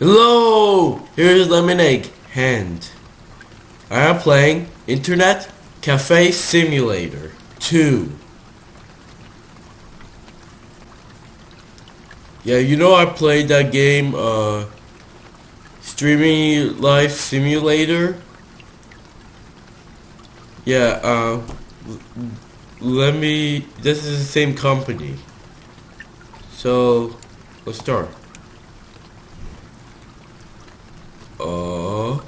Hello, here's Lemonade Hand. I am playing Internet Cafe Simulator 2. Yeah, you know I played that game, uh, Streaming Life Simulator. Yeah, uh, let me, this is the same company. So, let's start. Uh.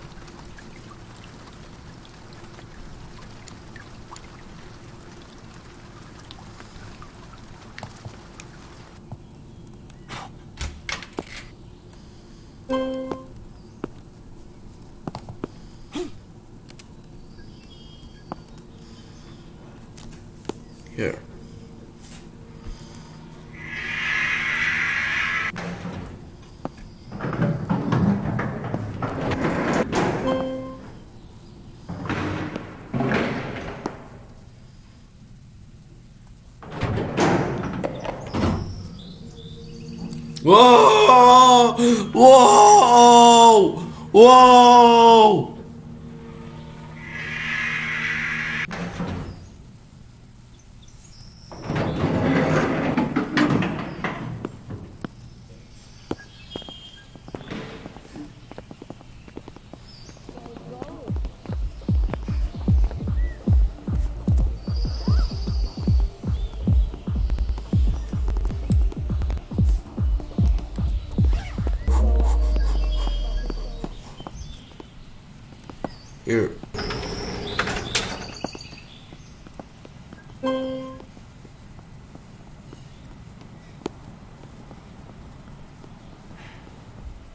Here. Whoa! Whoa! Whoa! Here.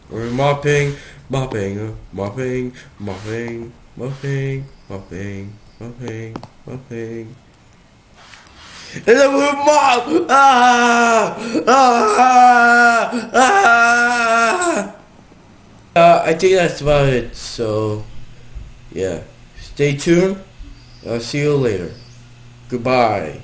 We're mopping, mopping, mopping, mopping, mopping, mopping, mopping, mopping. And then we mop! Ah! Ah! Ah! Uh, I think that's about it, so yeah. Stay tuned. I'll see you later. Goodbye.